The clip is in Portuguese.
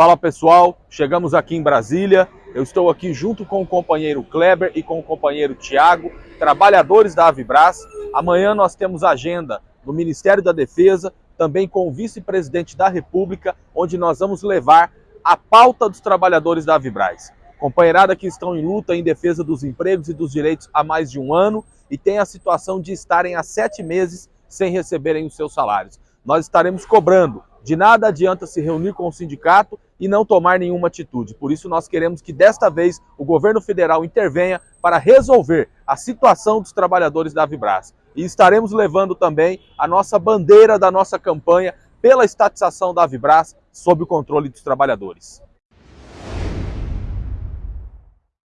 Fala pessoal, chegamos aqui em Brasília. Eu estou aqui junto com o companheiro Kleber e com o companheiro Tiago, trabalhadores da Avibras. Amanhã nós temos agenda no Ministério da Defesa, também com o vice-presidente da República, onde nós vamos levar a pauta dos trabalhadores da Avibras. Companheirada que estão em luta em defesa dos empregos e dos direitos há mais de um ano e tem a situação de estarem há sete meses sem receberem os seus salários. Nós estaremos cobrando. De nada adianta se reunir com o sindicato e não tomar nenhuma atitude. Por isso, nós queremos que desta vez o governo federal intervenha para resolver a situação dos trabalhadores da Vibras. E estaremos levando também a nossa bandeira da nossa campanha pela estatização da Vibras sob o controle dos trabalhadores.